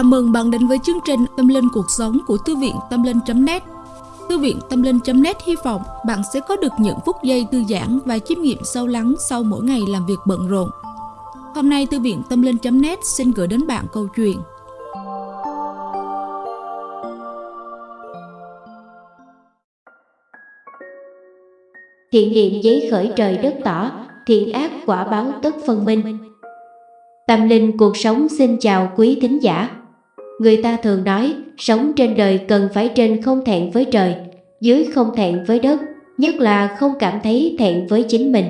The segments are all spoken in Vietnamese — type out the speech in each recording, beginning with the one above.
Chào mừng bạn đến với chương trình Tâm Linh Cuộc Sống của Thư viện Tâm Linh.net Thư viện Tâm Linh.net hy vọng bạn sẽ có được những phút giây thư giãn và chiêm nghiệm sâu lắng sau mỗi ngày làm việc bận rộn. Hôm nay Thư viện Tâm Linh.net xin gửi đến bạn câu chuyện Thiện niệm giấy khởi trời đất tỏ, thiện ác quả báo tất phân minh. Tâm linh cuộc sống xin chào quý thính giả. Người ta thường nói, sống trên đời cần phải trên không thẹn với trời, dưới không thẹn với đất, nhất là không cảm thấy thẹn với chính mình.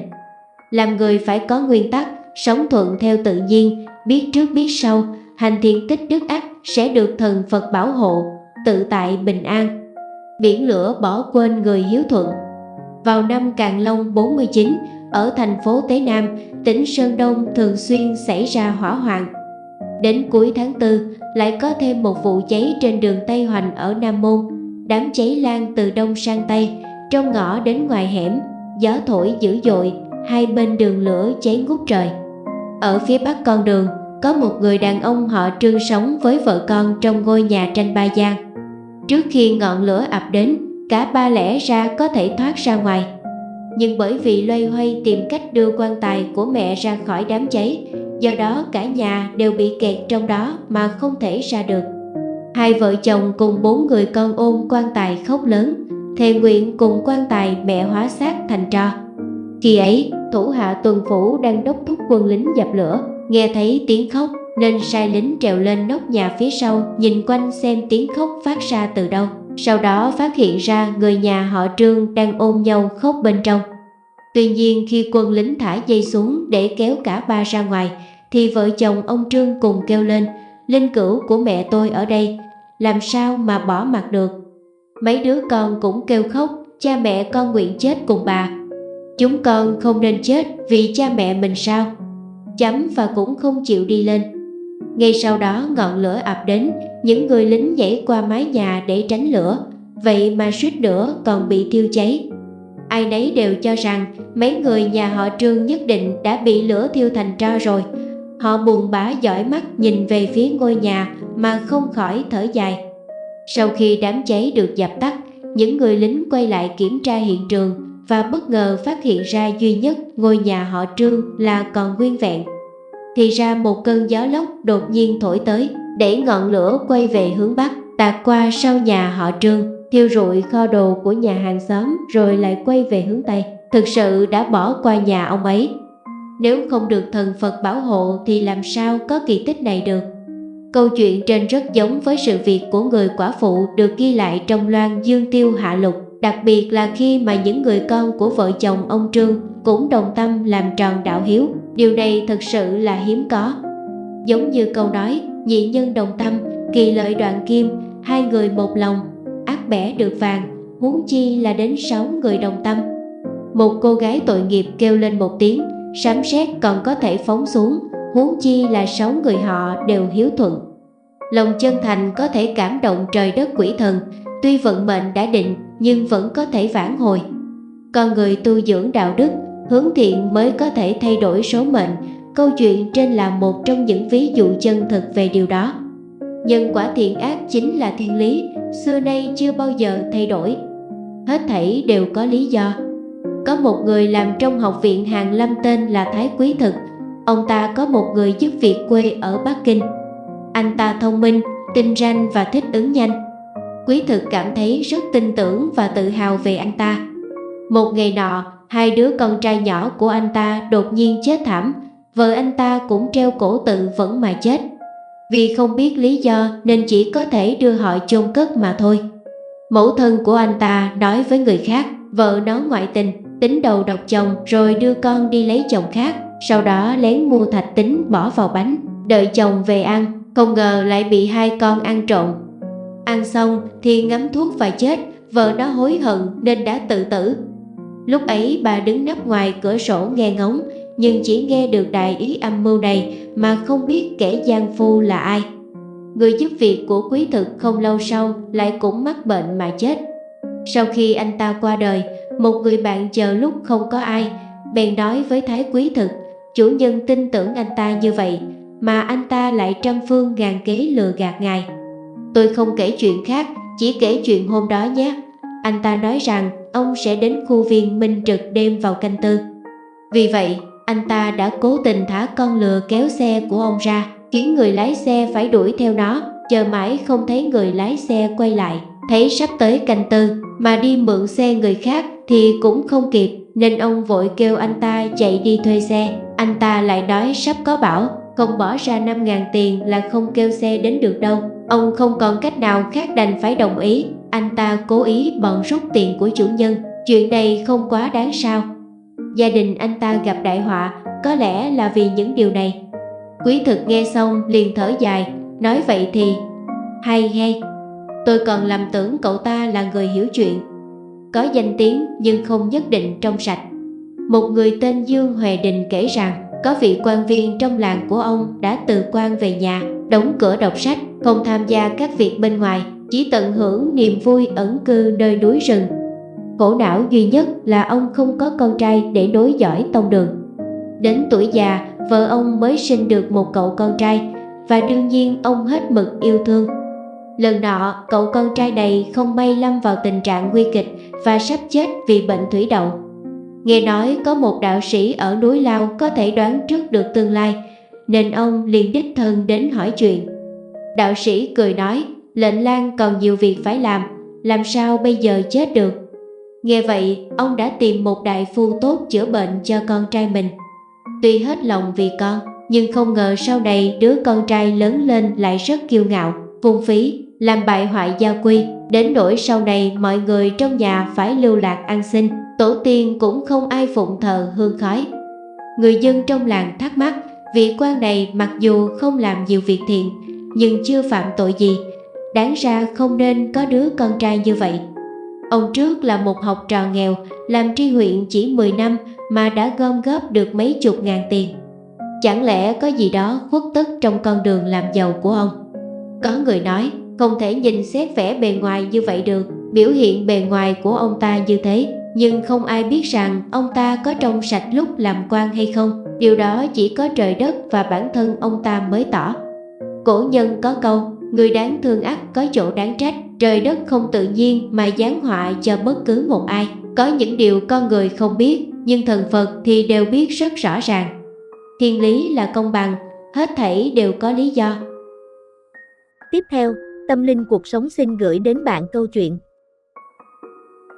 Làm người phải có nguyên tắc, sống thuận theo tự nhiên, biết trước biết sau, hành thiện tích đức ác sẽ được thần Phật bảo hộ, tự tại bình an. Biển lửa bỏ quên người hiếu thuận. Vào năm Càn Long 49, ở thành phố Tế Nam, tỉnh Sơn Đông thường xuyên xảy ra hỏa hoạn. Đến cuối tháng 4, lại có thêm một vụ cháy trên đường Tây Hoành ở Nam Môn. Đám cháy lan từ đông sang tây, trong ngõ đến ngoài hẻm, gió thổi dữ dội, hai bên đường lửa cháy ngút trời. Ở phía bắc con đường, có một người đàn ông họ Trương sống với vợ con trong ngôi nhà tranh ba gian. Trước khi ngọn lửa ập đến, cả ba lẽ ra có thể thoát ra ngoài nhưng bởi vì loay hoay tìm cách đưa quan tài của mẹ ra khỏi đám cháy, do đó cả nhà đều bị kẹt trong đó mà không thể ra được. Hai vợ chồng cùng bốn người con ôm quan tài khóc lớn, thề nguyện cùng quan tài mẹ hóa xác thành tro. Khi ấy, thủ hạ tuần phủ đang đốc thúc quân lính dập lửa, nghe thấy tiếng khóc nên sai lính trèo lên nóc nhà phía sau nhìn quanh xem tiếng khóc phát ra từ đâu. Sau đó phát hiện ra người nhà họ Trương đang ôm nhau khóc bên trong. Tuy nhiên khi quân lính thả dây xuống để kéo cả ba ra ngoài, thì vợ chồng ông Trương cùng kêu lên, linh cửu của mẹ tôi ở đây, làm sao mà bỏ mặt được. Mấy đứa con cũng kêu khóc, cha mẹ con nguyện chết cùng bà. Chúng con không nên chết vì cha mẹ mình sao? Chấm và cũng không chịu đi lên. Ngay sau đó ngọn lửa ập đến, những người lính nhảy qua mái nhà để tránh lửa, vậy mà suýt nữa còn bị thiêu cháy. Ai nấy đều cho rằng mấy người nhà họ Trương nhất định đã bị lửa thiêu thành tro rồi. Họ buồn bã dõi mắt nhìn về phía ngôi nhà mà không khỏi thở dài. Sau khi đám cháy được dập tắt, những người lính quay lại kiểm tra hiện trường và bất ngờ phát hiện ra duy nhất ngôi nhà họ Trương là còn nguyên vẹn. Thì ra một cơn gió lốc đột nhiên thổi tới, để ngọn lửa quay về hướng Bắc, tạt qua sau nhà họ Trương, thiêu rụi kho đồ của nhà hàng xóm rồi lại quay về hướng Tây. Thực sự đã bỏ qua nhà ông ấy. Nếu không được thần Phật bảo hộ thì làm sao có kỳ tích này được. Câu chuyện trên rất giống với sự việc của người quả phụ được ghi lại trong loan Dương Tiêu Hạ Lục, đặc biệt là khi mà những người con của vợ chồng ông Trương cũng đồng tâm làm tròn đạo hiếu. Điều này thật sự là hiếm có. Giống như câu nói, nhị nhân đồng tâm, kỳ lợi đoạn kim, hai người một lòng, bẻ được vàng, huống chi là đến sáu người đồng tâm. Một cô gái tội nghiệp kêu lên một tiếng, sấm sét còn có thể phóng xuống, huống chi là sáu người họ đều hiếu thuận. Lòng chân thành có thể cảm động trời đất quỷ thần, tuy vận mệnh đã định nhưng vẫn có thể vãn hồi. Con người tu dưỡng đạo đức, hướng thiện mới có thể thay đổi số mệnh, câu chuyện trên là một trong những ví dụ chân thực về điều đó. Nhân quả thiện ác chính là thiên lý, xưa nay chưa bao giờ thay đổi. Hết thảy đều có lý do. Có một người làm trong học viện Hàng Lâm tên là Thái Quý Thực. Ông ta có một người giúp việc quê ở Bắc Kinh. Anh ta thông minh, tinh ranh và thích ứng nhanh. Quý Thực cảm thấy rất tin tưởng và tự hào về anh ta. Một ngày nọ, hai đứa con trai nhỏ của anh ta đột nhiên chết thảm. Vợ anh ta cũng treo cổ tự vẫn mà chết. Vì không biết lý do nên chỉ có thể đưa họ chôn cất mà thôi. Mẫu thân của anh ta nói với người khác, vợ nó ngoại tình, tính đầu độc chồng rồi đưa con đi lấy chồng khác, sau đó lén mua thạch tính bỏ vào bánh, đợi chồng về ăn, không ngờ lại bị hai con ăn trộn. Ăn xong thì ngắm thuốc và chết, vợ nó hối hận nên đã tự tử. Lúc ấy bà đứng nấp ngoài cửa sổ nghe ngóng, nhưng chỉ nghe được đại ý âm mưu này mà không biết kẻ gian phu là ai. Người giúp việc của quý thực không lâu sau lại cũng mắc bệnh mà chết. Sau khi anh ta qua đời, một người bạn chờ lúc không có ai, bèn nói với Thái quý thực, chủ nhân tin tưởng anh ta như vậy, mà anh ta lại trăm phương ngàn kế lừa gạt ngài. Tôi không kể chuyện khác, chỉ kể chuyện hôm đó nhé. Anh ta nói rằng ông sẽ đến khu viên minh trực đêm vào canh tư. Vì vậy, anh ta đã cố tình thả con lừa kéo xe của ông ra, khiến người lái xe phải đuổi theo nó, chờ mãi không thấy người lái xe quay lại. Thấy sắp tới canh tư, mà đi mượn xe người khác thì cũng không kịp, nên ông vội kêu anh ta chạy đi thuê xe. Anh ta lại nói sắp có bảo, không bỏ ra 5.000 tiền là không kêu xe đến được đâu. Ông không còn cách nào khác đành phải đồng ý. Anh ta cố ý bận rút tiền của chủ nhân. Chuyện này không quá đáng sao. Gia đình anh ta gặp đại họa, có lẽ là vì những điều này. Quý thực nghe xong liền thở dài, nói vậy thì hay hay. Tôi còn làm tưởng cậu ta là người hiểu chuyện. Có danh tiếng nhưng không nhất định trong sạch. Một người tên Dương Huệ Đình kể rằng có vị quan viên trong làng của ông đã từ quan về nhà, đóng cửa đọc sách, không tham gia các việc bên ngoài, chỉ tận hưởng niềm vui ẩn cư nơi núi rừng. Khổ não duy nhất là ông không có con trai để nối dõi tông đường. Đến tuổi già, vợ ông mới sinh được một cậu con trai và đương nhiên ông hết mực yêu thương. Lần nọ, cậu con trai này không may lâm vào tình trạng nguy kịch và sắp chết vì bệnh thủy đậu. Nghe nói có một đạo sĩ ở núi Lao có thể đoán trước được tương lai, nên ông liền đích thân đến hỏi chuyện. Đạo sĩ cười nói, lệnh lang còn nhiều việc phải làm, làm sao bây giờ chết được. Nghe vậy, ông đã tìm một đại phu tốt chữa bệnh cho con trai mình. Tuy hết lòng vì con, nhưng không ngờ sau này đứa con trai lớn lên lại rất kiêu ngạo, phung phí, làm bại hoại gia quy, đến nỗi sau này mọi người trong nhà phải lưu lạc ăn xin, tổ tiên cũng không ai phụng thờ hương khói. Người dân trong làng thắc mắc, vị quan này mặc dù không làm nhiều việc thiện, nhưng chưa phạm tội gì, đáng ra không nên có đứa con trai như vậy. Ông trước là một học trò nghèo, làm tri huyện chỉ 10 năm mà đã gom góp được mấy chục ngàn tiền. Chẳng lẽ có gì đó khuất tất trong con đường làm giàu của ông? Có người nói, không thể nhìn xét vẻ bề ngoài như vậy được, biểu hiện bề ngoài của ông ta như thế nhưng không ai biết rằng ông ta có trong sạch lúc làm quan hay không. Điều đó chỉ có trời đất và bản thân ông ta mới tỏ. Cổ nhân có câu, người đáng thương ác có chỗ đáng trách, trời đất không tự nhiên mà giáng họa cho bất cứ một ai. Có những điều con người không biết, nhưng thần Phật thì đều biết rất rõ ràng. Thiên lý là công bằng, hết thảy đều có lý do. Tiếp theo, Tâm Linh Cuộc Sống xin gửi đến bạn câu chuyện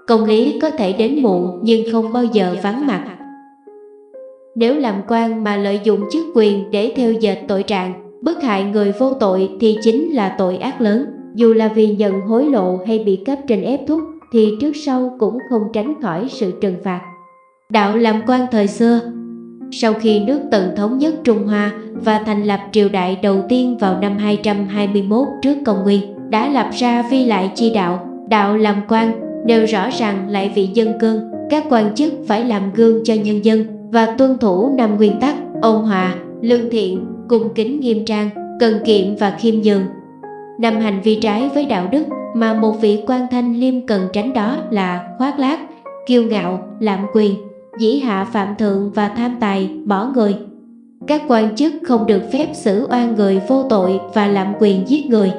Công lý có thể đến muộn nhưng không bao giờ vắng mặt. Nếu làm quan mà lợi dụng chức quyền để theo dệt tội trạng, bức hại người vô tội thì chính là tội ác lớn. Dù là vì nhận hối lộ hay bị cấp trên ép thúc thì trước sau cũng không tránh khỏi sự trừng phạt. Đạo làm quan thời xưa Sau khi nước Tần thống nhất Trung Hoa và thành lập triều đại đầu tiên vào năm 221 trước công nguyên, đã lập ra vi lại chi đạo, đạo làm quan đều rõ ràng lại vị dân cương, các quan chức phải làm gương cho nhân dân và tuân thủ năm nguyên tắc ôn hòa, lương thiện, cung kính nghiêm trang, cần kiệm và khiêm nhường. Năm hành vi trái với đạo đức mà một vị quan thanh liêm cần tránh đó là khoác lác, kiêu ngạo, lạm quyền, dĩ hạ phạm thượng và tham tài, bỏ người. Các quan chức không được phép xử oan người vô tội và lạm quyền giết người.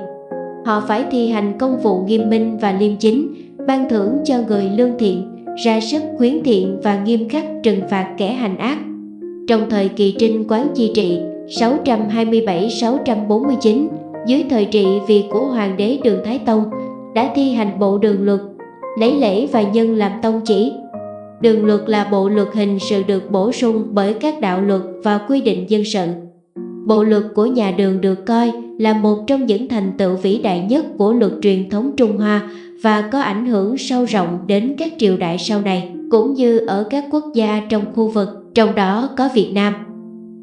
Họ phải thi hành công vụ nghiêm minh và liêm chính, ban thưởng cho người lương thiện, ra sức khuyến thiện và nghiêm khắc trừng phạt kẻ hành ác. Trong thời kỳ trinh quán chi trị 627-649, dưới thời trị vì của Hoàng đế Đường Thái Tông, đã thi hành bộ đường luật, lấy lễ và nhân làm tông chỉ. Đường luật là bộ luật hình sự được bổ sung bởi các đạo luật và quy định dân sự. Bộ luật của nhà đường được coi là một trong những thành tựu vĩ đại nhất của luật truyền thống Trung Hoa và có ảnh hưởng sâu rộng đến các triều đại sau này, cũng như ở các quốc gia trong khu vực, trong đó có Việt Nam.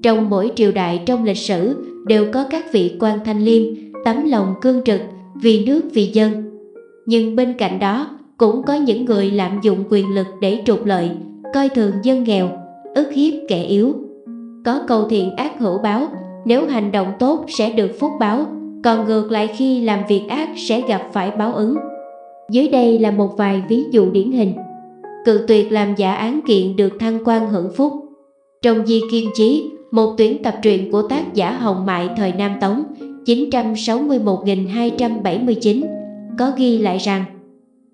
Trong mỗi triều đại trong lịch sử đều có các vị quan thanh liêm, tấm lòng cương trực, vì nước vì dân. Nhưng bên cạnh đó cũng có những người lạm dụng quyền lực để trục lợi, coi thường dân nghèo, ức hiếp kẻ yếu. Có câu thiện ác hữu báo, nếu hành động tốt sẽ được phúc báo, còn ngược lại khi làm việc ác sẽ gặp phải báo ứng. Dưới đây là một vài ví dụ điển hình. Cự tuyệt làm giả án kiện được thăng quan hưởng phúc. Trong di kiên chí, một tuyển tập truyện của tác giả Hồng Mại thời Nam Tống 961.279 có ghi lại rằng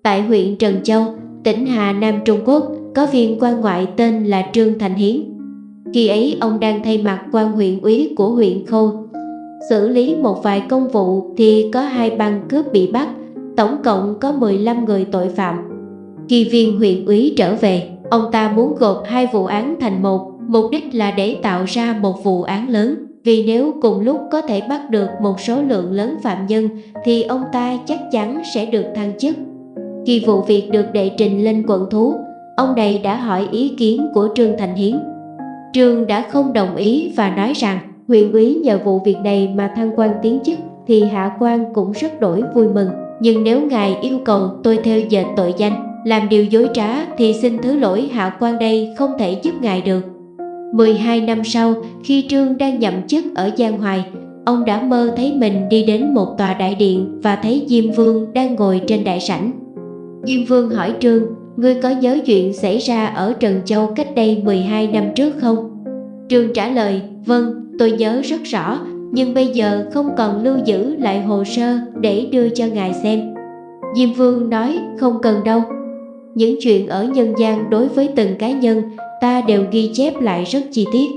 tại huyện Trần Châu, tỉnh Hà Nam Trung Quốc có viên quan ngoại tên là Trương Thành Hiến. Khi ấy ông đang thay mặt quan huyện úy của huyện Khâu xử lý một vài công vụ thì có hai băng cướp bị bắt, tổng cộng có 15 người tội phạm. Khi viên huyện úy trở về, ông ta muốn gộp hai vụ án thành một, mục đích là để tạo ra một vụ án lớn. Vì nếu cùng lúc có thể bắt được một số lượng lớn phạm nhân thì ông ta chắc chắn sẽ được thăng chức. Khi vụ việc được đệ trình lên quận thú, ông này đã hỏi ý kiến của Trương Thành Hiến. Trương đã không đồng ý và nói rằng huyện úy nhờ vụ việc này mà thăng quan tiến chức thì hạ quan cũng rất đổi vui mừng. Nhưng nếu ngài yêu cầu tôi theo dệt tội danh, làm điều dối trá thì xin thứ lỗi hạ quan đây không thể giúp ngài được. 12 năm sau, khi Trương đang nhậm chức ở Giang Hoài, ông đã mơ thấy mình đi đến một tòa đại điện và thấy Diêm Vương đang ngồi trên đại sảnh. Diêm Vương hỏi Trương, ngươi có nhớ chuyện xảy ra ở Trần Châu cách đây 12 năm trước không? Trương trả lời, vâng, tôi nhớ rất rõ, nhưng bây giờ không còn lưu giữ lại hồ sơ để đưa cho ngài xem. Diêm Vương nói, không cần đâu. Những chuyện ở nhân gian đối với từng cá nhân ta đều ghi chép lại rất chi tiết.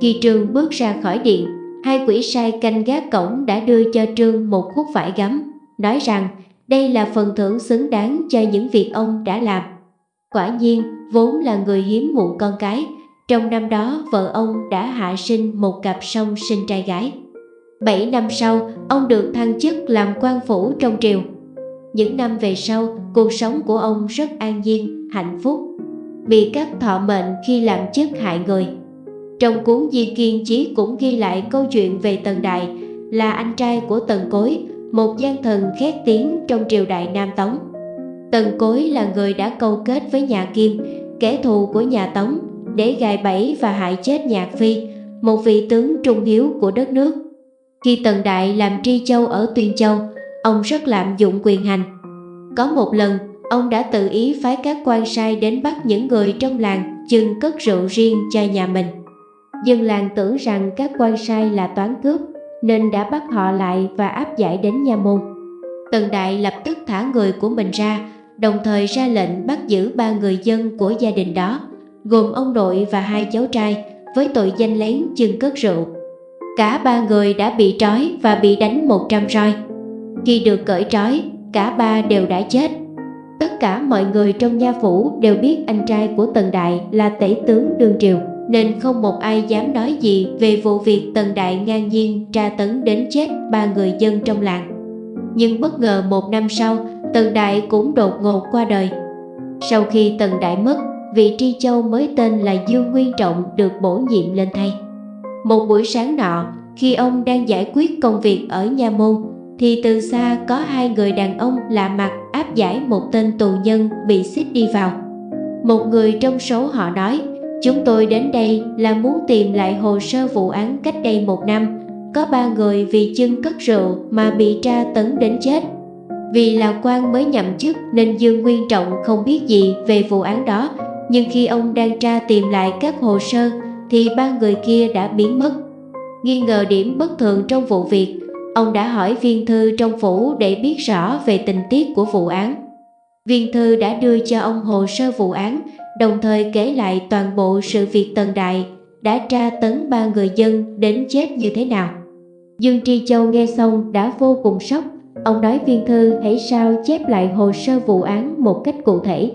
Khi Trương bước ra khỏi điện, hai quỷ sai canh gác cổng đã đưa cho Trương một khúc vải gấm, nói rằng đây là phần thưởng xứng đáng cho những việc ông đã làm. Quả nhiên, vốn là người hiếm muộn con cái, trong năm đó vợ ông đã hạ sinh một cặp song sinh trai gái. Bảy năm sau, ông được thăng chức làm quan phủ trong triều. Những năm về sau, cuộc sống của ông rất an nhiên, hạnh phúc bị các thọ mệnh khi làm chức hại người. Trong cuốn Di Kiên Chí cũng ghi lại câu chuyện về Tần Đại là anh trai của Tần Cối, một gian thần khét tiếng trong triều đại Nam Tống. Tần Cối là người đã câu kết với nhà Kim, kẻ thù của nhà Tống, để gài bẫy và hại chết Nhạc Phi, một vị tướng trung hiếu của đất nước. Khi Tần Đại làm tri châu ở Tuyên Châu, ông rất lạm dụng quyền hành. Có một lần, Ông đã tự ý phái các quan sai đến bắt những người trong làng chừng cất rượu riêng cho nhà mình. Dân làng tưởng rằng các quan sai là toán cướp nên đã bắt họ lại và áp giải đến nha môn. Tần Đại lập tức thả người của mình ra, đồng thời ra lệnh bắt giữ ba người dân của gia đình đó, gồm ông nội và hai cháu trai, với tội danh lén chừng cất rượu. Cả ba người đã bị trói và bị đánh 100 roi. Khi được cởi trói, cả ba đều đã chết. Tất cả mọi người trong nha phủ đều biết anh trai của Tần Đại là tể tướng đương triều, nên không một ai dám nói gì về vụ việc Tần Đại ngang nhiên tra tấn đến chết ba người dân trong làng. Nhưng bất ngờ một năm sau, Tần Đại cũng đột ngột qua đời. Sau khi Tần Đại mất, vị tri châu mới tên là Dương Nguyên Trọng được bổ nhiệm lên thay. Một buổi sáng nọ, khi ông đang giải quyết công việc ở nha môn, thì từ xa có hai người đàn ông lạ mặt áp giải một tên tù nhân bị xích đi vào. Một người trong số họ nói, chúng tôi đến đây là muốn tìm lại hồ sơ vụ án cách đây một năm. Có ba người vì chân cất rượu mà bị tra tấn đến chết. Vì là quan mới nhậm chức nên Dương Nguyên Trọng không biết gì về vụ án đó. Nhưng khi ông đang tra tìm lại các hồ sơ thì ba người kia đã biến mất. Nghi ngờ điểm bất thường trong vụ việc, Ông đã hỏi viên thư trong phủ để biết rõ về tình tiết của vụ án. Viên thư đã đưa cho ông hồ sơ vụ án, đồng thời kể lại toàn bộ sự việc Tần Đại đã tra tấn ba người dân đến chết như thế nào. Dương Tri Châu nghe xong đã vô cùng sốc. Ông nói viên thư hãy sao chép lại hồ sơ vụ án một cách cụ thể.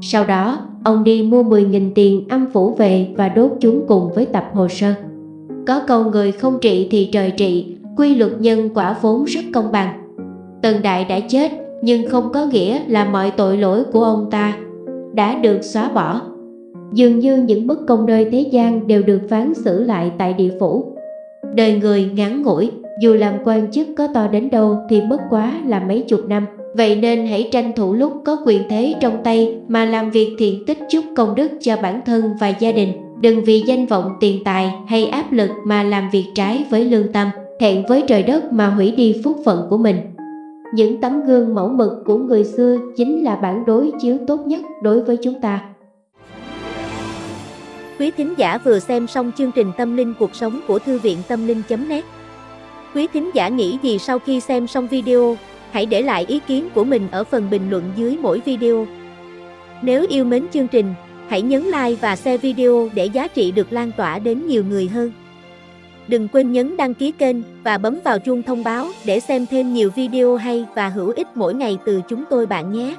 Sau đó, ông đi mua 10.000 tiền âm phủ về và đốt chúng cùng với tập hồ sơ. Có câu người không trị thì trời trị, quy luật nhân quả vốn rất công bằng. Tần Đại đã chết nhưng không có nghĩa là mọi tội lỗi của ông ta đã được xóa bỏ. Dường như những bất công nơi thế gian đều được phán xử lại tại địa phủ. Đời người ngắn ngủi, dù làm quan chức có to đến đâu thì mất quá là mấy chục năm. Vậy nên hãy tranh thủ lúc có quyền thế trong tay mà làm việc thiện tích chút công đức cho bản thân và gia đình. Đừng vì danh vọng tiền tài hay áp lực mà làm việc trái với lương tâm thẹn với trời đất mà hủy đi phúc phận của mình. Những tấm gương mẫu mực của người xưa chính là bản đối chiếu tốt nhất đối với chúng ta. Quý thính giả vừa xem xong chương trình Tâm linh cuộc sống của Thư viện Tâm linh.net Quý thính giả nghĩ gì sau khi xem xong video, hãy để lại ý kiến của mình ở phần bình luận dưới mỗi video. Nếu yêu mến chương trình, hãy nhấn like và share video để giá trị được lan tỏa đến nhiều người hơn. Đừng quên nhấn đăng ký kênh và bấm vào chuông thông báo để xem thêm nhiều video hay và hữu ích mỗi ngày từ chúng tôi bạn nhé.